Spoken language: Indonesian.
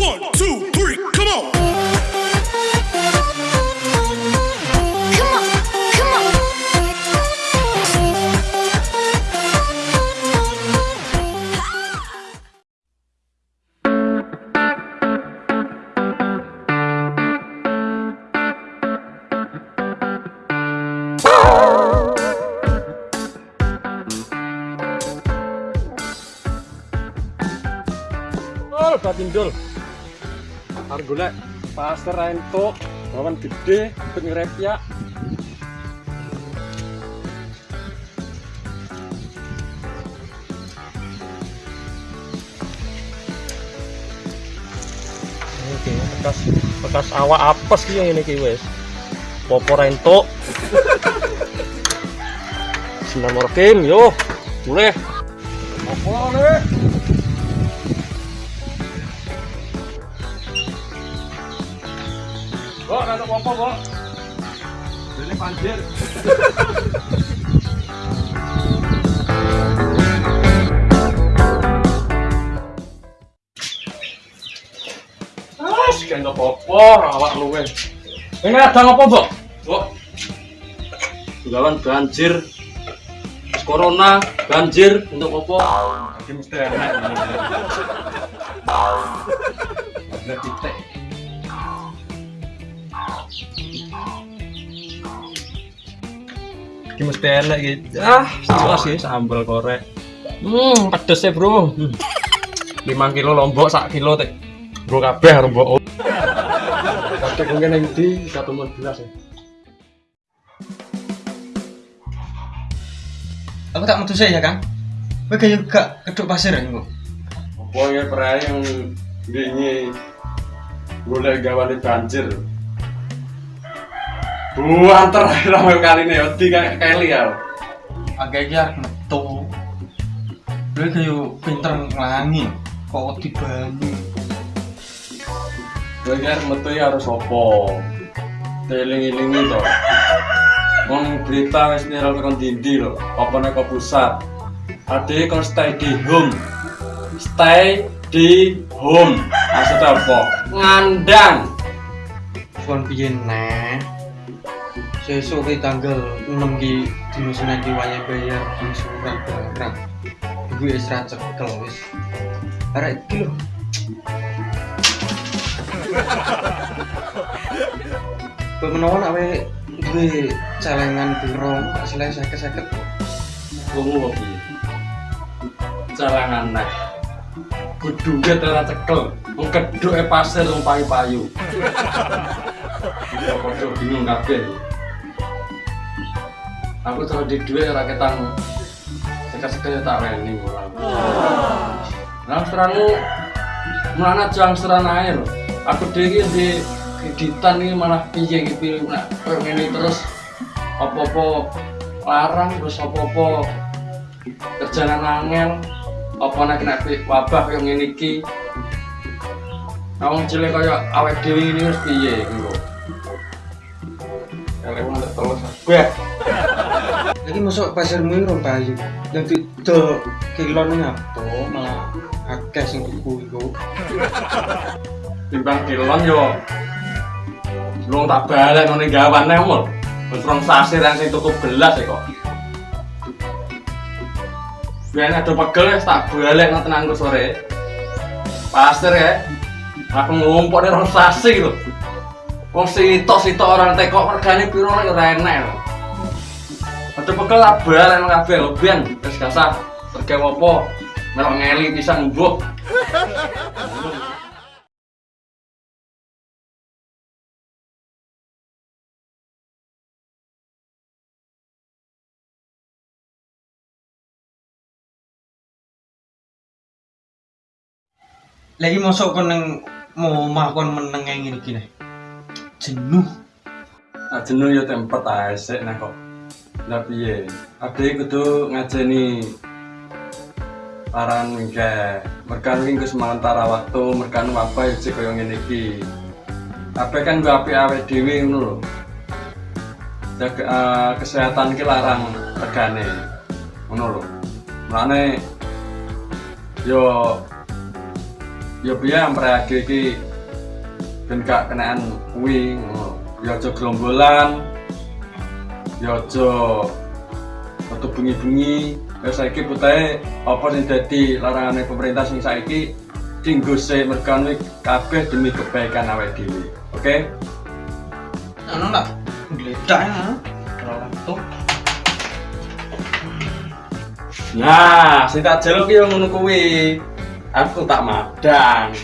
One, two, three, come on. Come on, come on. Oh, batindul. Arep golek pasar entuk, bawan gede, bet ngrepyak. Oke, bekas bekas awak apes ki yang ini ki wis. Popo ra entuk. Bismillahirrahmanirrahim, yo. Mulai. Apa nih? Kok ada apa-apa, Kok? Ini banjir. Awak luwe. Ini ada apa, Mbok? Mbok. Gawan banjir. Corona, banjir, untuk apa? Ini mesti titik. Iki mesti enak gitu. Ah, jelas ya sambal korek. Hmm, pedes ya, Bro. Hmm. 5 kilo lombok sak kilo teh. Bro kabeh lombok. Kakek mungkin yang di satu mon belas ya. Aku tak metu ya, Kang. Kowe kayak gak keduk pasir ya, Kang? Apa ya perai yang ini boleh gawane banjir. Bu antar ramai kali nih, odi kayak Kelly ya. Agak arep metu. Kowe kayak pinter nglangi. Kok di banyu. Kan metu ya harus opo. Teling-ilingi to. Wong berita wis viral tekan dindi lho. Apa nek ke pusat. Ade kon stay di home. Stay di home. Maksudnya apa? Ngandang. Kon piye neh? Sesuk ki tanggal 6 ki dino Senin ki wayah bayar angsuran barang. Ibu wis ra cekel wis. Arek iki lho. Kowe menawa nak kowe duwe celengan piro, tak selesai seket-seket. Wong piye? Calangan nek. Kuduge ora cekel. Wong keduke pasir wong payu-payu. Ya padha bingung kabeh. Aku terus di duit ora ketang sekat-sekat tak reni ora. Nah, seranmu mana jang seran air. Aku dhewe di kreditan ini malah piye nak koyo ngene terus apa-apa larang terus apa-apa kerjaan angel apa nek kena wabah yang ngene iki Awang cilik kaya awake dhewe ini wis piye. Elek wong tak terus kabeh. Lagi masuk pasar rong payu. Yang tidak kilon ngapo malah akeh sing tuku iku. Timbang kilon yo. Lu tak balik ngene gawane mul. Wis rong sasi yang sing tuku belas ya kok. Biar ada pegel wis tak balik nang tenangku sore. Pasir ya. Aku ngumpul nih rong sasi lho. Wong sitok-sitok orang tekok regane piro lek ora enek Ada pegel tak balik nang kabeh wis gak sah. Rega apa? Melok ngeli pisan mbok. Lagi masuk kon nang mau omah kon meneng gini gini. Jenuh. Nah, jenuh ya tempet ae sik nah kok. Lah piye? Ade kudu ngajeni paran mingke. Merkan iki sementara waktu, merkan apa ya cek koyo ngene iki. Kabeh kan gua apik awake dhewe ngono lho. Jaga eh, kesehatan ki larang regane. Ngono lho. Mulane yo ya biar mereka iki ben gak kenaan kuwi ngono. ya aja gerombolan ya aja metu bengi-bengi ya saiki putahe apa sing dadi larangane pemerintah sing saiki dinggo sik mergane kabeh demi kebaikan awake dhewe oke? Anu tak geledak ya Rolanto nah sing tak jaluk yo ngono kuwi aku tak madang